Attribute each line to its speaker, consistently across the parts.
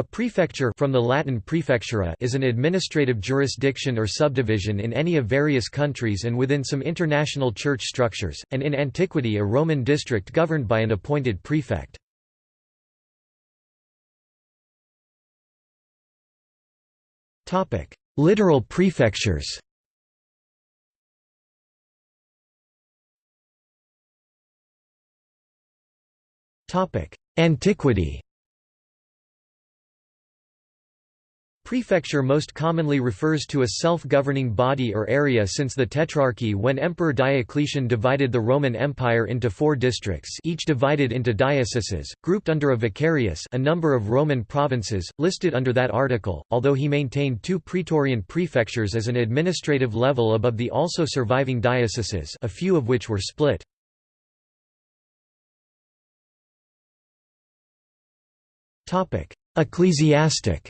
Speaker 1: A prefecture from the Latin praefectura is an administrative jurisdiction or subdivision in any of various countries and within some international church structures, and in antiquity a Roman district governed by an appointed prefect. Literal prefectures Antiquity Prefecture most commonly refers to a self-governing body or area since the Tetrarchy when Emperor Diocletian divided the Roman Empire into four districts each divided into dioceses, grouped under a vicarius a number of Roman provinces, listed under that article, although he maintained two praetorian prefectures as an administrative level above the also surviving dioceses a few of which were split. Ecclesiastic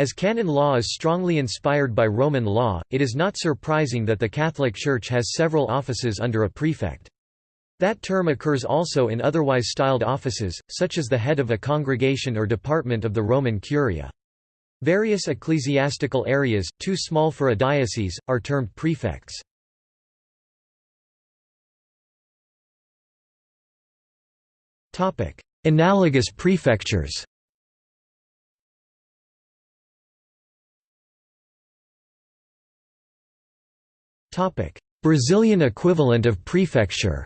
Speaker 1: As canon law is strongly inspired by Roman law, it is not surprising that the Catholic Church has several offices under a prefect. That term occurs also in otherwise styled offices, such as the head of a congregation or department of the Roman Curia. Various ecclesiastical areas, too small for a diocese, are termed prefects. Analogous prefectures Brazilian equivalent of prefecture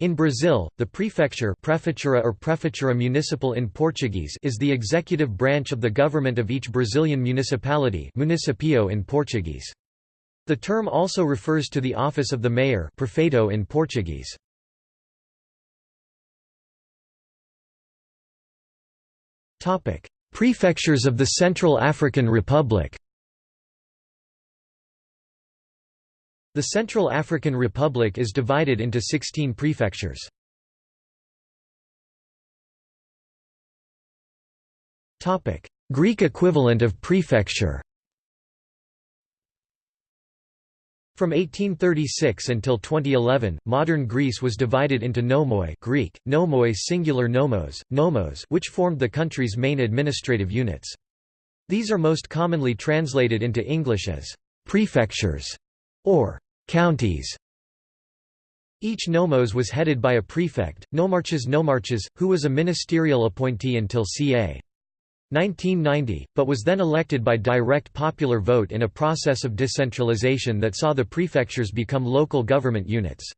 Speaker 1: In Brazil, the prefecture prefeitura or prefeitura municipal in Portuguese is the executive branch of the government of each Brazilian municipality municipio in Portuguese. The term also refers to the office of the mayor prefeito in Portuguese. Prefectures of the Central African Republic The Central African Republic is divided into 16 prefectures. Greek equivalent of prefecture From 1836 until 2011, modern Greece was divided into nomoi Greek, nomoi singular nomos, nomos which formed the country's main administrative units. These are most commonly translated into English as «prefectures» or Counties each nomos was headed by a prefect, nomarches nomarches, who was a ministerial appointee until ca. 1990, but was then elected by direct popular vote in a process of decentralization that saw the prefectures become local government units.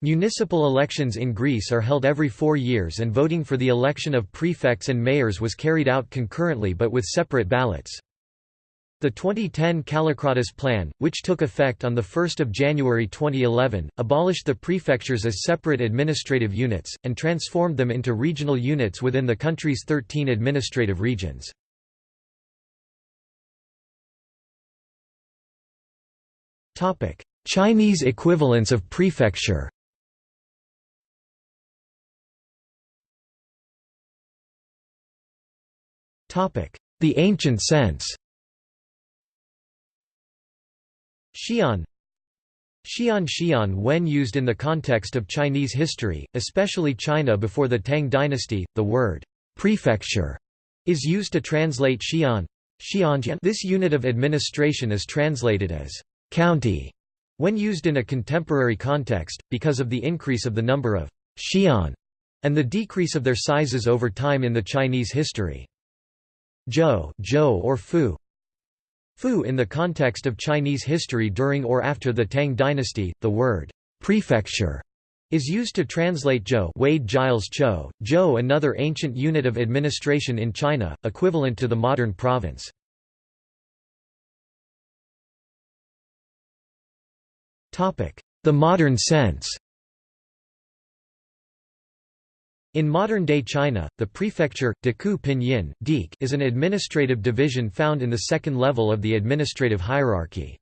Speaker 1: Municipal elections in Greece are held every four years and voting for the election of prefects and mayors was carried out concurrently but with separate ballots. The 2010 Kallikratis Plan, which took effect on 1 January 2011, abolished the prefectures as separate administrative units, and transformed them into regional units within the country's 13 administrative regions. Chinese equivalents of prefecture The ancient sense Xi'an Xi'an Xi'an when used in the context of Chinese history, especially China before the Tang dynasty, the word «prefecture» is used to translate Xi'an. This unit of administration is translated as «county» when used in a contemporary context, because of the increase of the number of «xi'an» and the decrease of their sizes over time in the Chinese history. Zhou, Zhou or Fu Fu in the context of Chinese history during or after the Tang dynasty, the word prefecture is used to translate Zhou Wade Giles Zhou, Zhou another ancient unit of administration in China, equivalent to the modern province. The modern sense In modern-day China, the prefecture, Deku Pinyin is an administrative division found in the second level of the administrative hierarchy.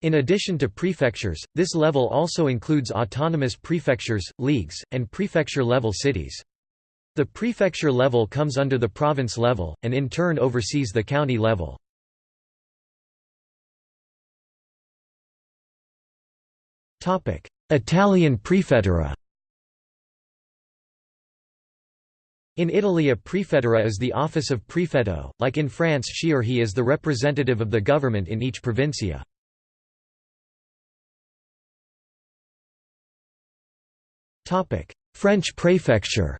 Speaker 1: In addition to prefectures, this level also includes autonomous prefectures, leagues, and prefecture-level cities. The prefecture level comes under the province level, and in turn oversees the county level. Italian prefettura In Italy a prefettura is the office of prefetto, like in France she or he is the representative of the government in each provincia. French prefecture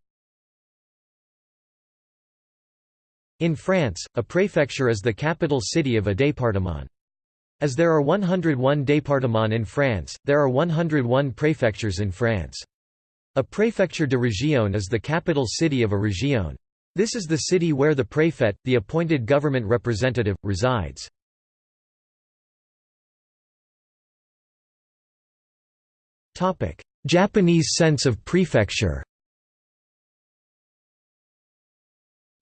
Speaker 1: In France, a préfecture is the capital city of a département. As there are 101 départements in France, there are 101 préfectures in France. A préfecture de région is the capital city of a région. This is the city where the préfet, the appointed government representative, resides. Japanese sense of prefecture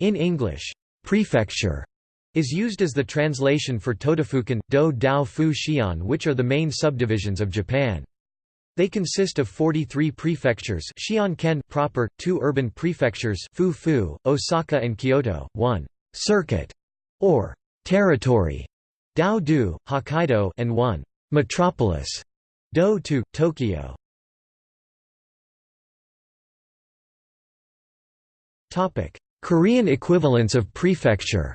Speaker 1: In English, prefecture is used as the translation for Todofuken, Do Dao Fu Xian which are the main subdivisions of Japan. They consist of 43 prefectures Xian-ken proper, two urban prefectures Fu-fu, Osaka and Kyoto, one «circuit» or «territory» Dao-du, Hokkaido and one «metropolis» Do-to, Tokyo. Korean equivalents of prefecture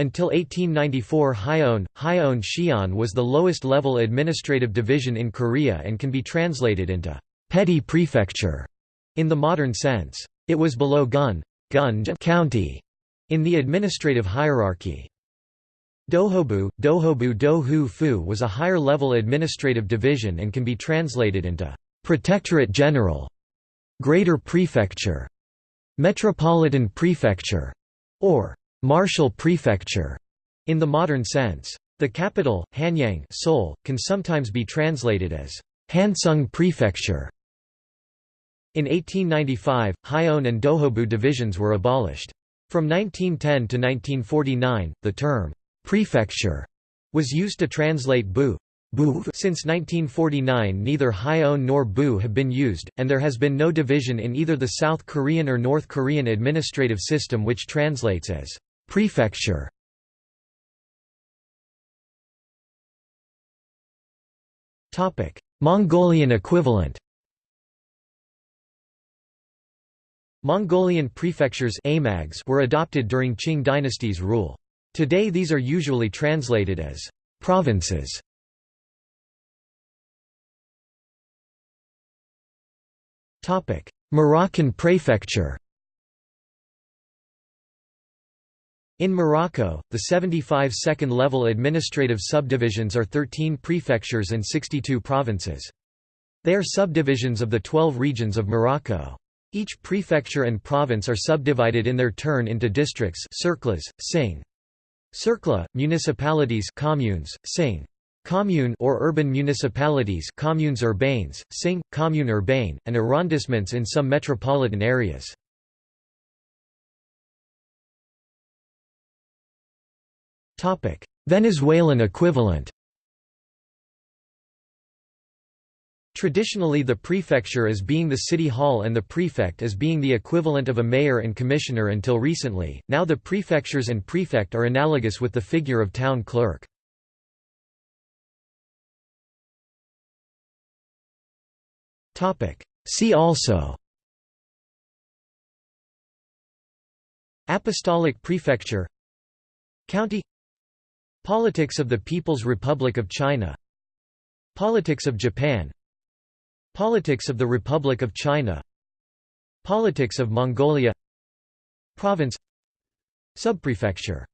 Speaker 1: Until 1894 Hyeon, Hyeon Xian was the lowest level administrative division in Korea and can be translated into petty prefecture in the modern sense. It was below Gun, Gun county in the administrative hierarchy. Dohobu, Dohobu Do Fu was a higher level administrative division and can be translated into Protectorate General Greater Prefecture, Metropolitan Prefecture, or Martial Prefecture in the modern sense. The capital, Hanyang Seoul, can sometimes be translated as Hansung Prefecture. In 1895, Hyeon and Dohobu divisions were abolished. From 1910 to 1949, the term prefecture was used to translate Bu, since 1949 neither Hyeon nor Bu have been used, and there has been no division in either the South Korean or North Korean administrative system which translates as prefecture. Mongolian equivalent Mongolian prefectures were adopted during Qing dynasty's rule. Today these are usually translated as provinces. Moroccan prefecture In Morocco, the 75 second-level administrative subdivisions are 13 prefectures and 62 provinces. They are subdivisions of the 12 regions of Morocco. Each prefecture and province are subdivided in their turn into districts circles, sing. cercle, municipalities communes, sing. Commune or urban municipalities communes urbaines, sing, commune urbaine, and arrondissements in some metropolitan areas. Venezuelan equivalent. Traditionally the prefecture as being the city hall and the prefect as being the equivalent of a mayor and commissioner until recently, now the prefectures and prefect are analogous with the figure of town clerk. See also. Apostolic Prefecture. County Politics of the People's Republic of China. Politics of Japan. Politics of the Republic of China. Politics of Mongolia. Province. Subprefecture